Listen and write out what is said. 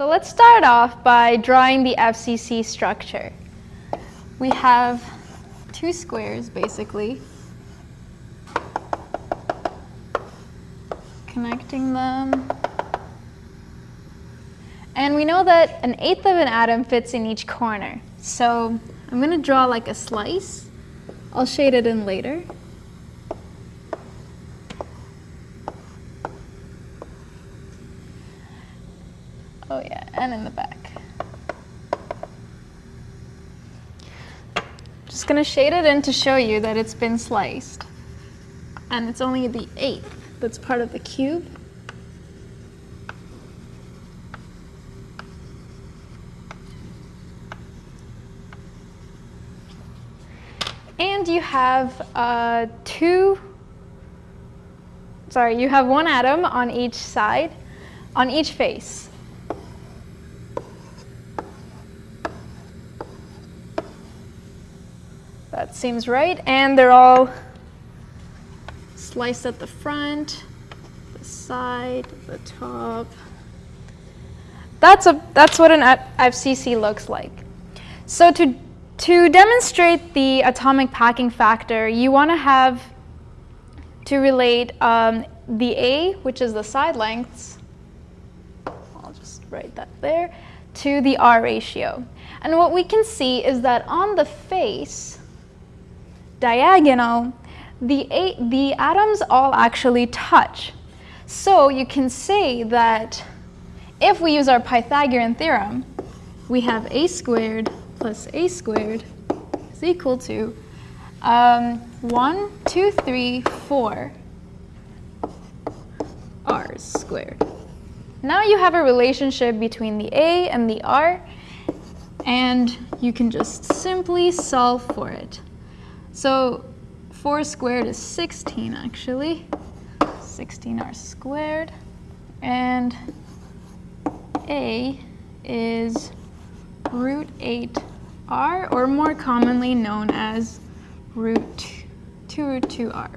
So let's start off by drawing the FCC structure. We have two squares, basically, connecting them. And we know that an eighth of an atom fits in each corner. So I'm going to draw like a slice. I'll shade it in later. Oh yeah, and in the back. Just gonna shade it in to show you that it's been sliced. And it's only the eighth that's part of the cube. And you have uh, two, sorry, you have one atom on each side, on each face. That seems right. And they're all sliced at the front, the side, the top. That's, a, that's what an FCC looks like. So to, to demonstrate the atomic packing factor, you want to have to relate um, the A, which is the side lengths, I'll just write that there, to the R ratio. And what we can see is that on the face, diagonal, the, the atoms all actually touch. So you can say that if we use our Pythagorean theorem, we have a squared plus a squared is equal to um, 1, 2, 3, 4 r's squared. Now you have a relationship between the a and the r, and you can just simply solve for it. So 4 squared is 16 actually. 16r squared. And a is root 8r, or more commonly known as root 2 root 2r.